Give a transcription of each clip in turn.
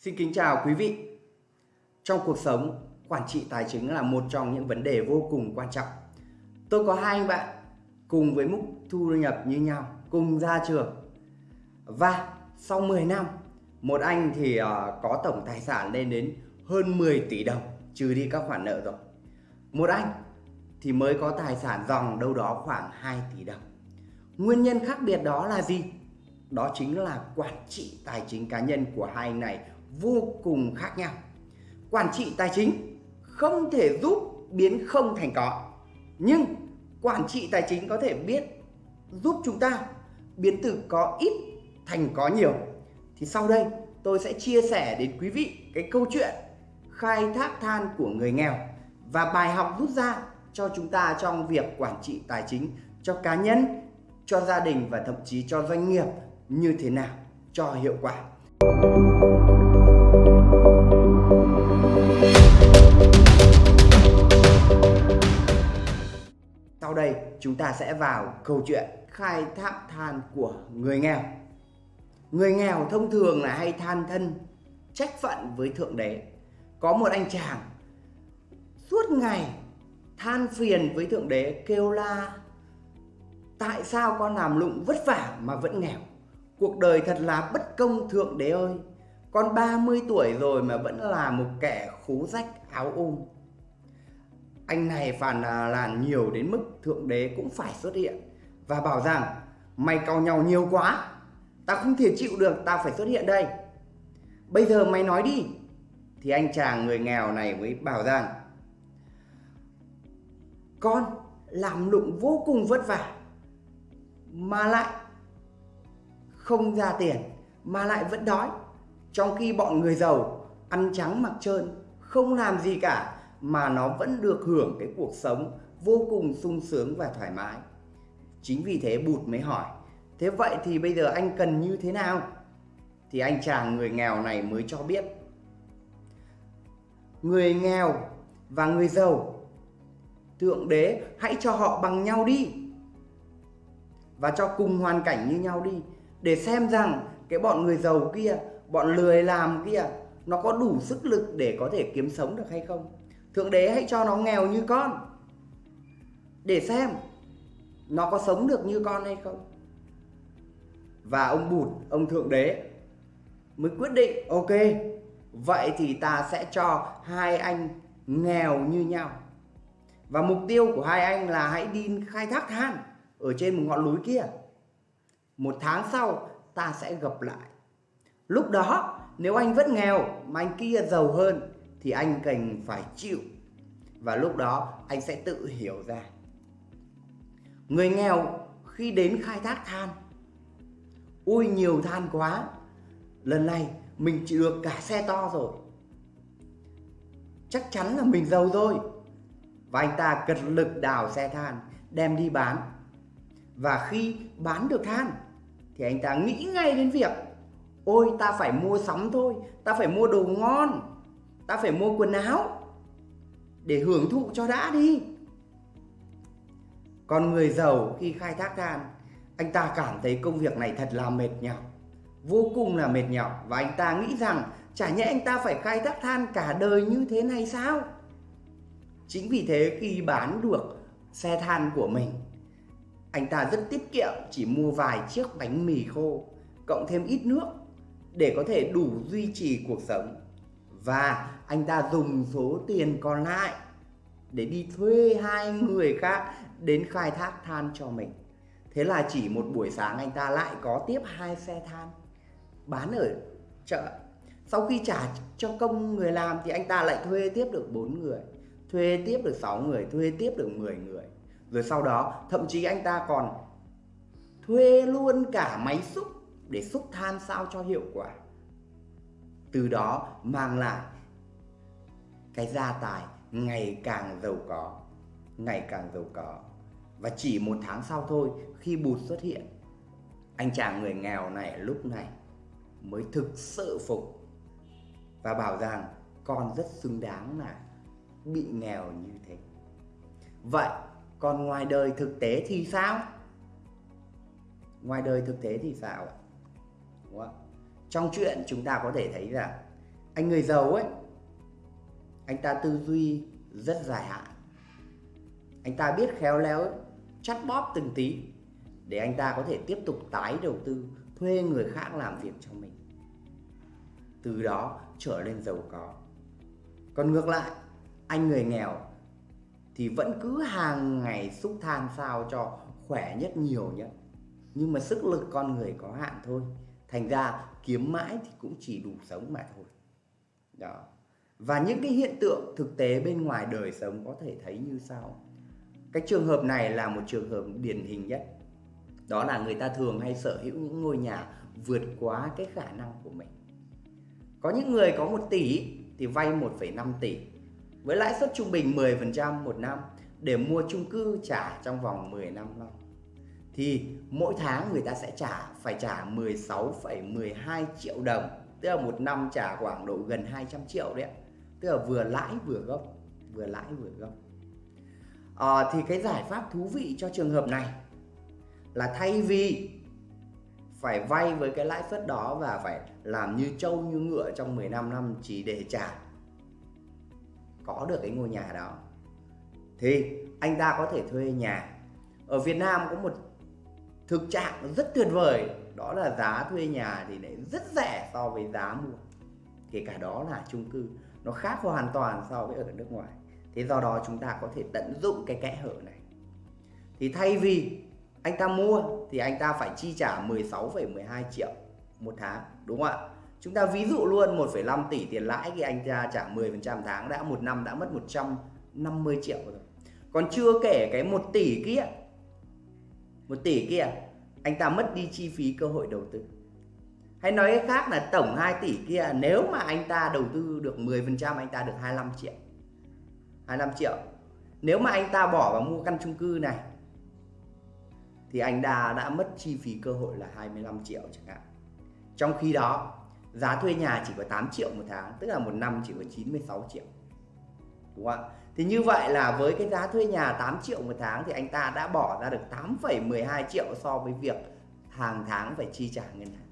Xin kính chào quý vị. Trong cuộc sống, quản trị tài chính là một trong những vấn đề vô cùng quan trọng. Tôi có hai anh bạn cùng với mức thu nhập như nhau, cùng ra trường. Và sau 10 năm, một anh thì ờ, có tổng tài sản lên đến hơn 10 tỷ đồng, trừ đi các khoản nợ rồi. Một anh thì mới có tài sản dòng đâu đó khoảng 2 tỷ đồng. Nguyên nhân khác biệt đó là gì? Đó chính là quản trị tài chính cá nhân của hai anh này vô cùng khác nhau. Quản trị tài chính không thể giúp biến không thành có. Nhưng quản trị tài chính có thể biết giúp chúng ta biến từ có ít thành có nhiều. Thì sau đây tôi sẽ chia sẻ đến quý vị cái câu chuyện khai thác than của người nghèo và bài học rút ra cho chúng ta trong việc quản trị tài chính cho cá nhân, cho gia đình và thậm chí cho doanh nghiệp như thế nào cho hiệu quả. Sau đây chúng ta sẽ vào câu chuyện khai thác than của người nghèo. Người nghèo thông thường là hay than thân, trách phận với Thượng Đế. Có một anh chàng, suốt ngày than phiền với Thượng Đế, kêu la, Tại sao con làm lụng vất vả mà vẫn nghèo? Cuộc đời thật là bất công, Thượng Đế ơi! Con 30 tuổi rồi mà vẫn là một kẻ khú rách, áo ôm. Anh này phản làn nhiều đến mức Thượng Đế cũng phải xuất hiện và bảo rằng mày cau nhau nhiều quá, tao không thể chịu được, tao phải xuất hiện đây. Bây giờ mày nói đi. Thì anh chàng người nghèo này mới bảo rằng Con làm lụng vô cùng vất vả mà lại không ra tiền mà lại vẫn đói trong khi bọn người giàu ăn trắng mặc trơn không làm gì cả mà nó vẫn được hưởng cái cuộc sống vô cùng sung sướng và thoải mái. Chính vì thế bụt mới hỏi, thế vậy thì bây giờ anh cần như thế nào? Thì anh chàng người nghèo này mới cho biết, người nghèo và người giàu, thượng đế hãy cho họ bằng nhau đi và cho cùng hoàn cảnh như nhau đi, để xem rằng cái bọn người giàu kia, bọn lười làm kia, nó có đủ sức lực để có thể kiếm sống được hay không thượng đế hãy cho nó nghèo như con, để xem nó có sống được như con hay không. Và ông bụt, ông thượng đế mới quyết định, ok, vậy thì ta sẽ cho hai anh nghèo như nhau. Và mục tiêu của hai anh là hãy đi khai thác than ở trên một ngọn núi kia. Một tháng sau, ta sẽ gặp lại. Lúc đó, nếu anh vẫn nghèo mà anh kia giàu hơn thì anh cần phải chịu. Và lúc đó, anh sẽ tự hiểu ra. Người nghèo khi đến khai thác than ui nhiều than quá, lần này mình chỉ được cả xe to rồi. Chắc chắn là mình giàu rồi. Và anh ta cật lực đào xe than, đem đi bán. Và khi bán được than, thì anh ta nghĩ ngay đến việc, ôi, ta phải mua sắm thôi, ta phải mua đồ ngon ta phải mua quần áo để hưởng thụ cho đã đi. Còn người giàu khi khai thác than, anh ta cảm thấy công việc này thật là mệt nhọc, vô cùng là mệt nhọc. Và anh ta nghĩ rằng, chả nhẽ anh ta phải khai thác than cả đời như thế này sao? Chính vì thế khi bán được xe than của mình, anh ta rất tiết kiệm, chỉ mua vài chiếc bánh mì khô, cộng thêm ít nước để có thể đủ duy trì cuộc sống và anh ta dùng số tiền còn lại để đi thuê hai người khác đến khai thác than cho mình. Thế là chỉ một buổi sáng anh ta lại có tiếp hai xe than bán ở chợ. Sau khi trả cho công người làm thì anh ta lại thuê tiếp được bốn người, thuê tiếp được 6 người, thuê tiếp được 10 người. Rồi sau đó, thậm chí anh ta còn thuê luôn cả máy xúc để xúc than sao cho hiệu quả từ đó mang lại cái gia tài ngày càng giàu có, ngày càng giàu có. Và chỉ một tháng sau thôi, khi bụt xuất hiện, anh chàng người nghèo này lúc này mới thực sự phục và bảo rằng con rất xứng đáng là bị nghèo như thế. Vậy còn ngoài đời thực tế thì sao? Ngoài đời thực tế thì sao ạ? Đúng không? Trong chuyện chúng ta có thể thấy rằng anh người giàu ấy, anh ta tư duy rất dài hạn. Anh ta biết khéo léo, chắt bóp từng tí để anh ta có thể tiếp tục tái đầu tư, thuê người khác làm việc cho mình. Từ đó trở lên giàu có. Còn ngược lại, anh người nghèo thì vẫn cứ hàng ngày xúc than sao cho khỏe nhất nhiều nhất. Nhưng mà sức lực con người có hạn thôi. Thành ra kiếm mãi thì cũng chỉ đủ sống mà thôi. Đó. Và những cái hiện tượng thực tế bên ngoài đời sống có thể thấy như sau. Cái trường hợp này là một trường hợp điển hình nhất. Đó là người ta thường hay sở hữu những ngôi nhà vượt quá cái khả năng của mình. Có những người có 1 tỷ thì vay 1,5 tỷ. Với lãi suất trung bình 10% một năm để mua chung cư trả trong vòng 10 năm năm thì mỗi tháng người ta sẽ trả phải trả 16,12 triệu đồng tức là một năm trả khoảng độ gần 200 triệu đấy tức là vừa lãi vừa gốc vừa lãi vừa gốc. À, thì cái giải pháp thú vị cho trường hợp này là thay vì phải vay với cái lãi suất đó và phải làm như trâu như ngựa trong 15 năm chỉ để trả có được cái ngôi nhà đó thì anh ta có thể thuê nhà. Ở Việt Nam có một thực trạng rất tuyệt vời. Đó là giá thuê nhà thì lại rất rẻ so với giá mua. Kể cả đó là chung cư nó khác hoàn toàn so với ở nước ngoài. Thế do đó chúng ta có thể tận dụng cái kẽ hở này. Thì thay vì anh ta mua thì anh ta phải chi trả 16,12 triệu một tháng đúng không ạ? Chúng ta ví dụ luôn 1,5 tỷ tiền lãi thì anh ta trả 10% tháng đã một năm đã mất 150 triệu rồi. Còn chưa kể cái 1 tỷ kia 1 tỷ kia, anh ta mất đi chi phí cơ hội đầu tư. Hay nói cách khác là tổng 2 tỷ kia, nếu mà anh ta đầu tư được 10% anh ta được 25 triệu. 25 triệu. Nếu mà anh ta bỏ vào mua căn chung cư này, thì anh ta đã mất chi phí cơ hội là 25 triệu chẳng hạn. Trong khi đó, giá thuê nhà chỉ có 8 triệu một tháng, tức là một năm chỉ có 96 triệu đúng không ạ? Thì như vậy là với cái giá thuê nhà 8 triệu một tháng thì anh ta đã bỏ ra được 8,12 triệu so với việc hàng tháng phải chi trả ngân hàng.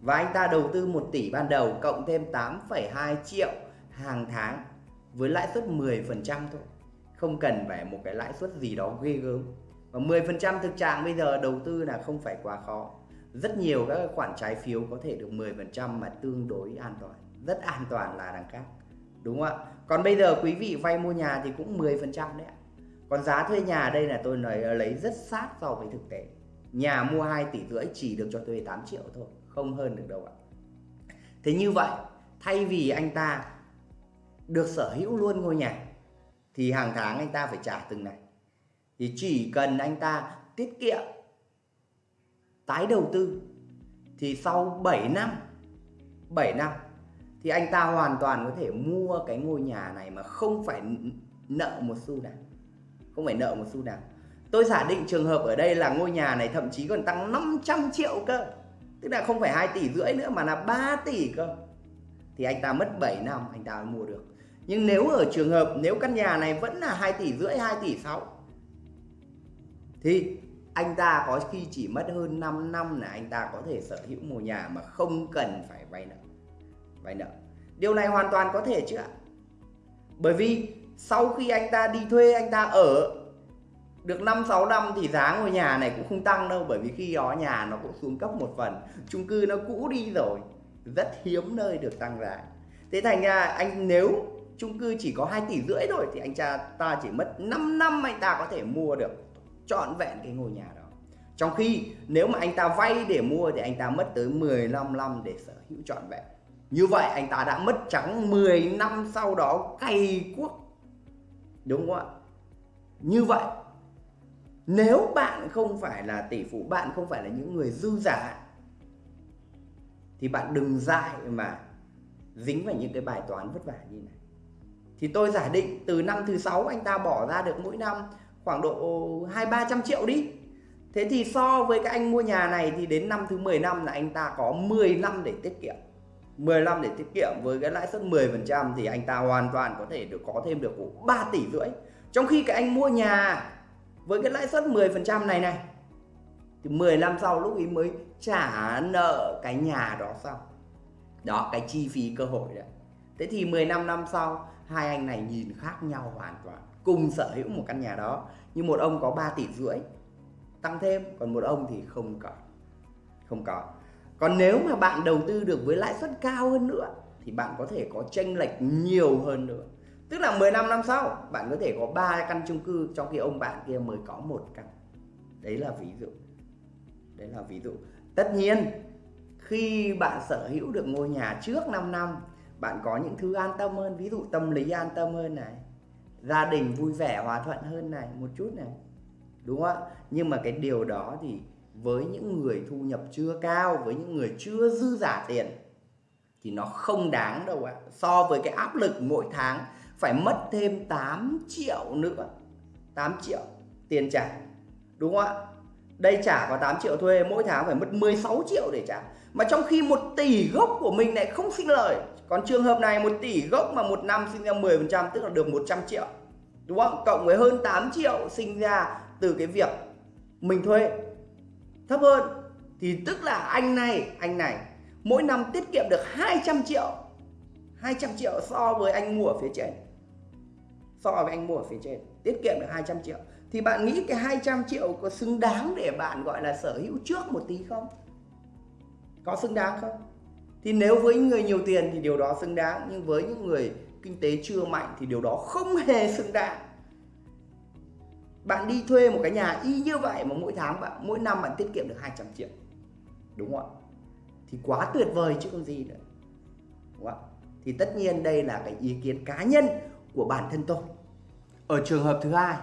Và anh ta đầu tư 1 tỷ ban đầu cộng thêm 8,2 triệu hàng tháng với lãi suất 10% thôi. Không cần phải một cái lãi suất gì đó ghê gớm. Và 10% thực trạng bây giờ đầu tư là không phải quá khó. Rất nhiều các khoản trái phiếu có thể được 10% mà tương đối an toàn. Rất an toàn là đằng khác đúng không ạ? Còn bây giờ quý vị vay mua nhà thì cũng 10% đấy ạ. Còn giá thuê nhà ở đây là tôi nói ờ, lấy rất sát so với thực tế. Nhà mua 2 tỷ rưỡi chỉ được cho thuê 8 triệu thôi, không hơn được đâu ạ. Thế như vậy, thay vì anh ta được sở hữu luôn ngôi nhà, thì hàng tháng anh ta phải trả từng này. Thì chỉ cần anh ta tiết kiệm, tái đầu tư, thì sau 7 năm 7 năm thì anh ta hoàn toàn có thể mua cái ngôi nhà này mà không phải nợ một xu nào không phải nợ một xu nào tôi giả định trường hợp ở đây là ngôi nhà này thậm chí còn tăng 500 triệu cơ. Tức là không phải 2 tỷ rưỡi nữa mà là 3 tỷ cơ. Thì anh ta mất 7 năm, anh ta mới mua được. Nhưng nếu ở trường hợp, nếu căn nhà này vẫn là 2 tỷ rưỡi 2 tỷ 6 thì anh ta có khi chỉ mất hơn 5 năm là anh ta có thể sở hữu ngôi nhà mà không cần phải vay nợ vay nợ điều này hoàn toàn có thể chứ ạ. Bởi vì sau khi anh ta đi thuê, anh ta ở, được 5 6 năm thì giá ngôi nhà này cũng không tăng đâu, bởi vì khi đó nhà nó cũng xuống cấp một phần, chung cư nó cũ đi rồi, rất hiếm nơi được tăng giá. Thế thành ra anh, nếu chung cư chỉ có 2 tỷ rưỡi thôi thì anh cha ta chỉ mất 5 năm anh ta có thể mua được trọn vẹn cái ngôi nhà đó. Trong khi nếu mà anh ta vay để mua thì anh ta mất tới 15 năm để sở hữu trọn vẹn như vậy anh ta đã mất trắng 10 năm sau đó cày cuốc. Đúng không ạ? Như vậy, nếu bạn không phải là tỷ phú, bạn không phải là những người dư giả, thì bạn đừng dại mà dính vào những cái bài toán vất vả như này. Thì tôi giả định từ năm thứ sáu anh ta bỏ ra được mỗi năm khoảng độ hai, ba trăm triệu đi. Thế thì so với các anh mua nhà này thì đến năm thứ 10 năm là anh ta có 10 năm để tiết kiệm. 10 năm để tiết kiệm với cái lãi suất 10% thì anh ta hoàn toàn có thể được, có thêm được 3 tỷ rưỡi. Trong khi cái anh mua nhà với cái lãi suất 10% này này, thì 10 năm sau lúc ấy mới trả nợ cái nhà đó xong. Đó, cái chi phí cơ hội đấy. Thế thì 15 năm sau, hai anh này nhìn khác nhau hoàn toàn, cùng sở hữu một căn nhà đó. Nhưng một ông có 3 tỷ rưỡi, tăng thêm, còn một ông thì không có không có còn nếu mà bạn đầu tư được với lãi suất cao hơn nữa, thì bạn có thể có tranh lệch nhiều hơn nữa. Tức là 15 năm sau, bạn có thể có 3 căn chung cư trong khi ông bạn kia mới có một căn. Đấy là ví dụ. Đấy là ví dụ. Tất nhiên, khi bạn sở hữu được ngôi nhà trước 5 năm, bạn có những thứ an tâm hơn, ví dụ tâm lý an tâm hơn này, gia đình vui vẻ, hòa thuận hơn này, một chút này. Đúng không ạ? Nhưng mà cái điều đó thì với những người thu nhập chưa cao, với những người chưa dư giả tiền, thì nó không đáng đâu ạ. So với cái áp lực mỗi tháng phải mất thêm 8 triệu nữa 8 triệu tiền trả, đúng không ạ? Đây trả có 8 triệu thuê, mỗi tháng phải mất 16 triệu để trả. Mà trong khi một tỷ gốc của mình lại không sinh lời, còn trường hợp này một tỷ gốc mà một năm sinh ra 10% tức là được 100 triệu, đúng không? Cộng với hơn 8 triệu sinh ra từ cái việc mình thuê thấp hơn. Thì tức là anh này anh này, mỗi năm tiết kiệm được 200 triệu. 200 triệu so với anh mua ở phía trên. So với anh mua ở phía trên, tiết kiệm được 200 triệu. Thì bạn nghĩ cái 200 triệu có xứng đáng để bạn gọi là sở hữu trước một tí không? Có xứng đáng không? Thì nếu với người nhiều tiền thì điều đó xứng đáng, nhưng với những người kinh tế chưa mạnh thì điều đó không hề xứng đáng bạn đi thuê một cái nhà y như vậy mà mỗi tháng bạn mỗi năm bạn tiết kiệm được 200 triệu. Đúng không ạ? Thì quá tuyệt vời chứ còn gì nữa. Đúng không ạ? Thì tất nhiên đây là cái ý kiến cá nhân của bản thân tôi. Ở trường hợp thứ hai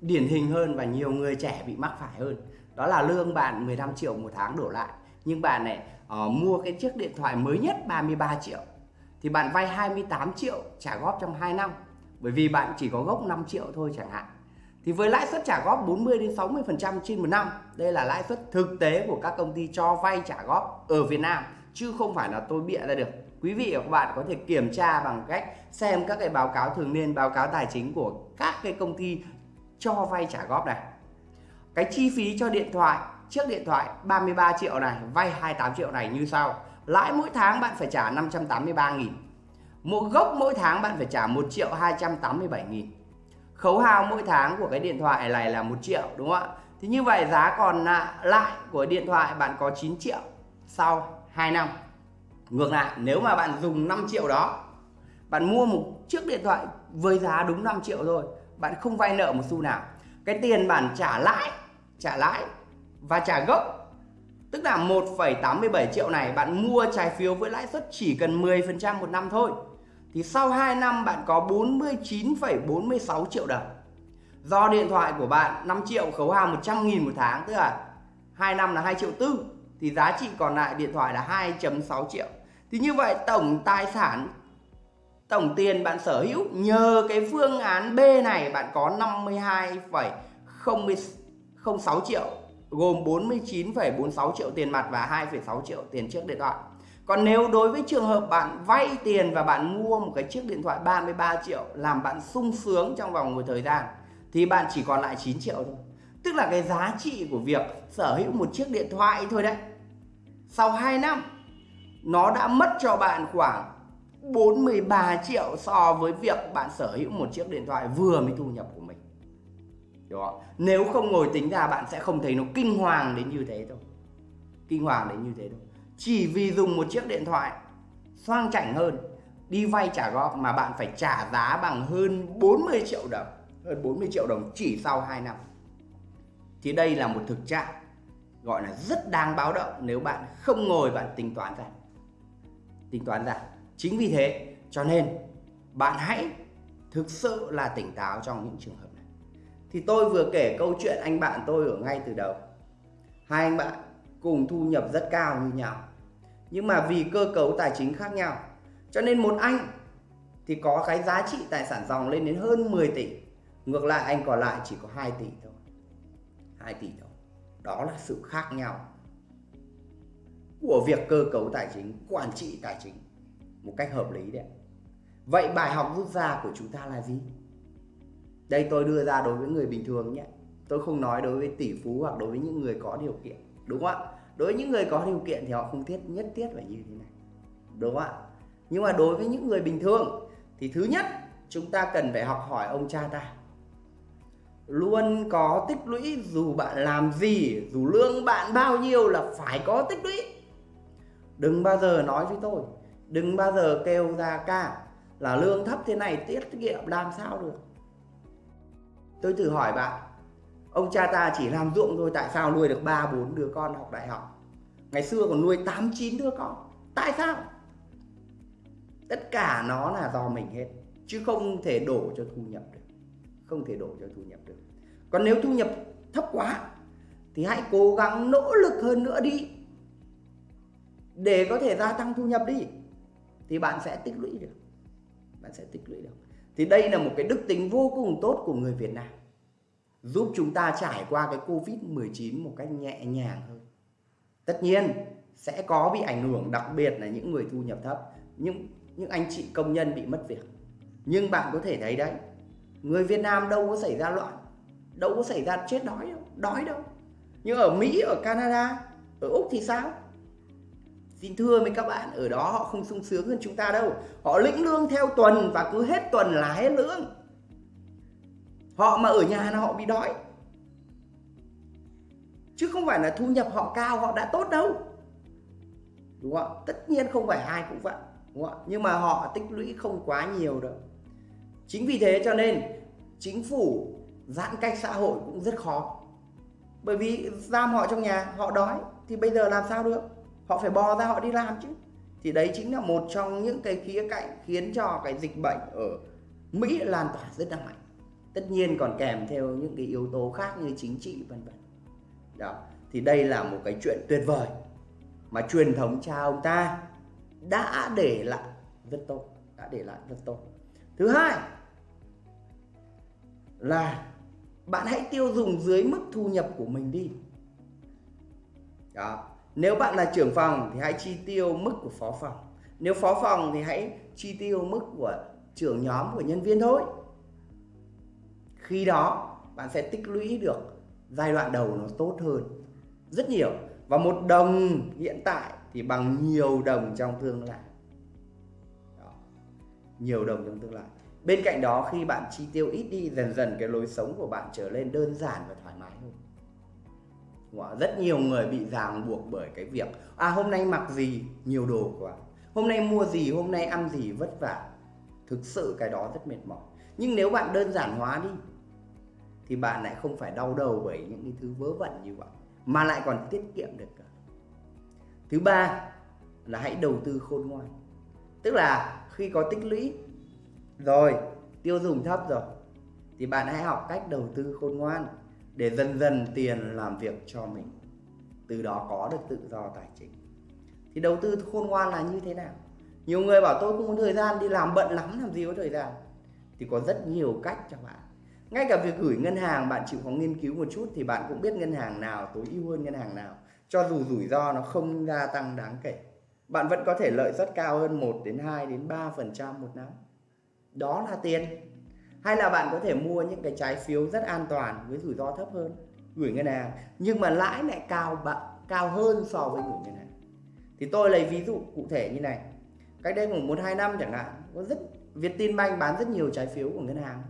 điển hình hơn và nhiều người trẻ bị mắc phải hơn. Đó là lương bạn 15 triệu một tháng đổ lại nhưng bạn này uh, ờ, mua cái chiếc điện thoại mới nhất 33 triệu. Thì bạn vay 28 triệu trả góp trong 2 năm bởi vì bạn chỉ có gốc 5 triệu thôi chẳng hạn thì với lãi suất trả góp 40 đến 60% trên một năm, đây là lãi suất thực tế của các công ty cho vay trả góp ở Việt Nam, chứ không phải là tôi bịa ra được. Quý vị và các bạn có thể kiểm tra bằng cách xem các cái báo cáo thường niên, báo cáo tài chính của các cái công ty cho vay trả góp này. Cái chi phí cho điện thoại, chiếc điện thoại 33 triệu này, vay 28 triệu này như sau. Lãi mỗi tháng bạn phải trả 583 nghìn, một gốc mỗi tháng bạn phải trả 1 triệu 287 nghìn khấu hao mỗi tháng của cái điện thoại này là 1 triệu đúng không ạ? Thì như vậy giá còn lại của điện thoại bạn có 9 triệu sau 2 năm. Ngược lại nếu mà bạn dùng 5 triệu đó bạn mua một chiếc điện thoại với giá đúng 5 triệu thôi bạn không vay nợ một xu nào. Cái tiền bạn trả lãi trả lãi và trả gốc tức là 1,87 triệu này bạn mua trái phiếu với lãi suất chỉ cần 10% một năm thôi thì sau 2 năm bạn có 49,46 triệu đồng do điện thoại của bạn 5 triệu khấu hao 100 nghìn một tháng tức là 2 năm là 2 triệu tư thì giá trị còn lại điện thoại là 2.6 triệu thì như vậy tổng tài sản tổng tiền bạn sở hữu nhờ cái phương án B này bạn có 52,06 triệu gồm 49,46 triệu tiền mặt và 2,6 triệu tiền trước điện thoại. Còn nếu đối với trường hợp bạn vay tiền và bạn mua một cái chiếc điện thoại 33 triệu làm bạn sung sướng trong vòng một thời gian, thì bạn chỉ còn lại 9 triệu thôi. Tức là cái giá trị của việc sở hữu một chiếc điện thoại thôi đấy. Sau 2 năm, nó đã mất cho bạn khoảng 43 triệu so với việc bạn sở hữu một chiếc điện thoại vừa mới thu nhập của mình. Đúng không? Nếu không ngồi tính ra, bạn sẽ không thấy nó kinh hoàng đến như thế đâu. Kinh hoàng đến như thế đâu. Chỉ vì dùng một chiếc điện thoại xoang chảnh hơn, đi vay trả góp mà bạn phải trả giá bằng hơn 40 triệu đồng. Hơn 40 triệu đồng chỉ sau 2 năm. Thì đây là một thực trạng gọi là rất đáng báo động nếu bạn không ngồi bạn tính toán ra. Tính toán ra. Chính vì thế cho nên bạn hãy thực sự là tỉnh táo trong những trường hợp này. Thì tôi vừa kể câu chuyện anh bạn tôi ở ngay từ đầu. Hai anh bạn cùng thu nhập rất cao như nhau. Nhưng mà vì cơ cấu tài chính khác nhau cho nên một anh thì có cái giá trị tài sản dòng lên đến hơn 10 tỷ. Ngược lại anh còn lại chỉ có 2 tỷ thôi. 2 tỷ thôi. Đó là sự khác nhau của việc cơ cấu tài chính, quản trị tài chính một cách hợp lý đấy. Vậy bài học rút ra của chúng ta là gì? Đây tôi đưa ra đối với người bình thường nhé. Tôi không nói đối với tỷ phú hoặc đối với những người có điều kiện. Đúng không ạ? Đối với những người có điều kiện thì họ không thiết, nhất thiết phải như thế này. đúng không ạ? Nhưng mà đối với những người bình thường thì thứ nhất, chúng ta cần phải học hỏi ông cha ta. Luôn có tích lũy, dù bạn làm gì, dù lương bạn bao nhiêu là phải có tích lũy. Đừng bao giờ nói với tôi, đừng bao giờ kêu ra ca là lương thấp thế này, tiết kiệm làm sao được. Tôi thử hỏi bạn ông cha ta chỉ làm ruộng thôi, tại sao nuôi được ba, bốn đứa con học đại học? Ngày xưa còn nuôi tám, chín đứa con. Tại sao? Tất cả nó là do mình hết, chứ không thể đổ cho thu nhập được. Không thể đổ cho thu nhập được. Còn nếu thu nhập thấp quá, thì hãy cố gắng nỗ lực hơn nữa đi. Để có thể gia tăng thu nhập đi, thì bạn sẽ tích lũy được. Bạn sẽ tích lũy được. Thì đây là một cái đức tính vô cùng tốt của người Việt Nam giúp chúng ta trải qua cái Covid-19 một cách nhẹ nhàng hơn tất nhiên sẽ có bị ảnh hưởng đặc biệt là những người thu nhập thấp những những anh chị công nhân bị mất việc nhưng bạn có thể thấy đấy người Việt Nam đâu có xảy ra loạn đâu có xảy ra chết đói đâu đói đâu nhưng ở Mỹ ở Canada ở Úc thì sao Xin thưa với các bạn, ở đó họ không sung sướng hơn chúng ta đâu. Họ lĩnh lương theo tuần và cứ hết tuần là hết lương. Họ mà ở nhà là họ bị đói. Chứ không phải là thu nhập họ cao, họ đã tốt đâu. Đúng không? Tất nhiên không phải ai cũng vậy. Đúng không? Nhưng mà họ tích lũy không quá nhiều đâu. Chính vì thế cho nên chính phủ giãn cách xã hội cũng rất khó. Bởi vì giam họ trong nhà, họ đói thì bây giờ làm sao được? họ phải bò ra họ đi làm chứ thì đấy chính là một trong những cái khía cạnh khiến cho cái dịch bệnh ở Mỹ lan tỏa rất là mạnh tất nhiên còn kèm theo những cái yếu tố khác như chính trị, vân vân đó, thì đây là một cái chuyện tuyệt vời mà truyền thống cha ông ta đã để lại rất tốt, đã để lại rất tốt thứ hai là bạn hãy tiêu dùng dưới mức thu nhập của mình đi đó, nếu bạn là trưởng phòng thì hãy chi tiêu mức của phó phòng. Nếu phó phòng thì hãy chi tiêu mức của trưởng nhóm của nhân viên thôi. Khi đó, bạn sẽ tích lũy được giai đoạn đầu nó tốt hơn rất nhiều. Và một đồng hiện tại thì bằng nhiều đồng trong tương lai. Đó. Nhiều đồng trong tương lai. Bên cạnh đó, khi bạn chi tiêu ít đi, dần dần cái lối sống của bạn trở lên đơn giản và thoải mái hơn rất nhiều người bị ràng buộc bởi cái việc à hôm nay mặc gì, nhiều đồ quá hôm nay mua gì, hôm nay ăn gì, vất vả thực sự cái đó rất mệt mỏi nhưng nếu bạn đơn giản hóa đi thì bạn lại không phải đau đầu bởi những cái thứ vớ vẩn như vậy, mà lại còn tiết kiệm được cả. Thứ ba là hãy đầu tư khôn ngoan. Tức là khi có tích lũy rồi, tiêu dùng thấp rồi, thì bạn hãy học cách đầu tư khôn ngoan để dần dần tiền làm việc cho mình. Từ đó có được tự do tài chính. Thì đầu tư khôn ngoan là như thế nào? Nhiều người bảo tôi không có thời gian đi làm bận lắm, làm gì có thời gian. Thì có rất nhiều cách cho bạn ngay cả việc gửi ngân hàng, bạn chịu khó nghiên cứu một chút thì bạn cũng biết ngân hàng nào, tối ưu hơn ngân hàng nào. Cho dù rủi ro nó không gia tăng đáng kể, bạn vẫn có thể lợi suất cao hơn 1 đến 2 đến 3 phần trăm một năm. Đó là tiền. Hay là bạn có thể mua những cái trái phiếu rất an toàn với rủi ro thấp hơn, gửi ngân hàng, nhưng mà lãi lại cao bạn cao hơn so với gửi ngân hàng. Thì tôi lấy ví dụ cụ thể như này. Cách đây khoảng một, hai năm chẳng hạn, có rất Vietinbank bán rất nhiều trái phiếu của ngân hàng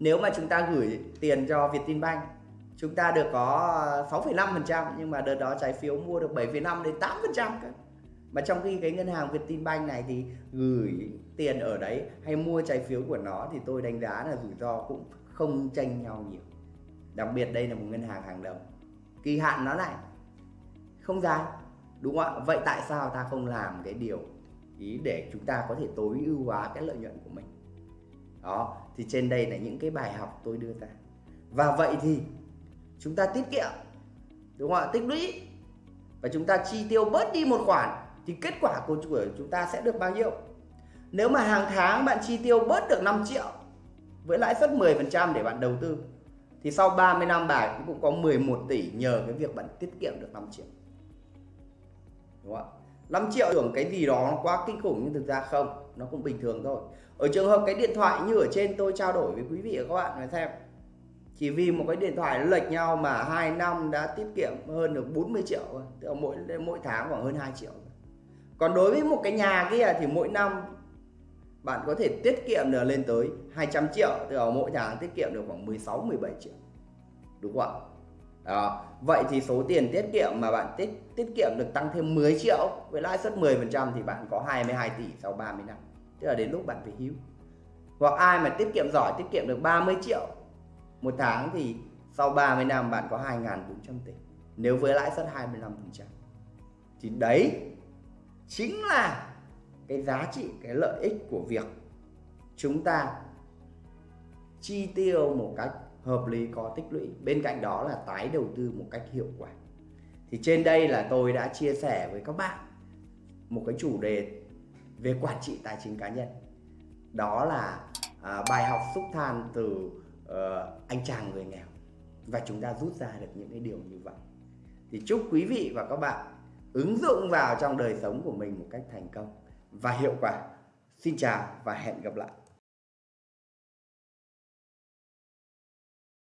nếu mà chúng ta gửi tiền cho Vietinbank chúng ta được có 6,5% nhưng mà đợt đó trái phiếu mua được 7,5 đến 8% cơ. Mà trong khi cái ngân hàng Vietinbank này thì gửi tiền ở đấy hay mua trái phiếu của nó thì tôi đánh giá là rủi ro cũng không tranh nhau nhiều. Đặc biệt đây là một ngân hàng hàng đầu. Kỳ hạn nó lại không dài đúng không ạ? Vậy tại sao ta không làm cái điều ý để chúng ta có thể tối ưu hóa cái lợi nhuận của mình? Đó thì trên đây là những cái bài học tôi đưa ra. Và vậy thì chúng ta tiết kiệm, đúng không ạ? Tích lũy. Và chúng ta chi tiêu bớt đi một khoản thì kết quả của chúng ta sẽ được bao nhiêu? Nếu mà hàng tháng bạn chi tiêu bớt được 5 triệu với lãi suất 10% để bạn đầu tư, thì sau 30 năm bạn cũng có 11 tỷ nhờ cái việc bạn tiết kiệm được 5 triệu. Đúng không ạ? 5 triệu tưởng cái gì đó nó quá kinh khủng nhưng thực ra không nó cũng bình thường thôi. Ở trường hợp cái điện thoại như ở trên tôi trao đổi với quý vị và các bạn phải xem, chỉ vì một cái điện thoại lệch nhau mà 2 năm đã tiết kiệm hơn được 40 triệu tức là mỗi mỗi tháng khoảng hơn 2 triệu còn đối với một cái nhà kia thì mỗi năm bạn có thể tiết kiệm được lên tới 200 triệu, tức là mỗi tháng tiết kiệm được khoảng 16 17 triệu, đúng không ạ? Đó, vậy thì số tiền tiết kiệm mà bạn tiết tiết kiệm được tăng thêm 10 triệu, với lãi suất 10% thì bạn có 22 tỷ sau 30 năm tức là đến lúc bạn về hưu hoặc ai mà tiết kiệm giỏi, tiết kiệm được 30 triệu một tháng thì sau 30 năm bạn có 2.400 tỷ. Nếu với lãi suất 25% thì đấy chính là cái giá trị, cái lợi ích của việc chúng ta chi tiêu một cách hợp lý, có tích lũy. Bên cạnh đó là tái đầu tư một cách hiệu quả. Thì trên đây là tôi đã chia sẻ với các bạn một cái chủ đề về quản trị tài chính cá nhân. Đó là à, bài học xúc than từ uh, anh chàng người nghèo. Và chúng ta rút ra được những cái điều như vậy. Thì chúc quý vị và các bạn ứng dụng vào trong đời sống của mình một cách thành công và hiệu quả. Xin chào và hẹn gặp lại.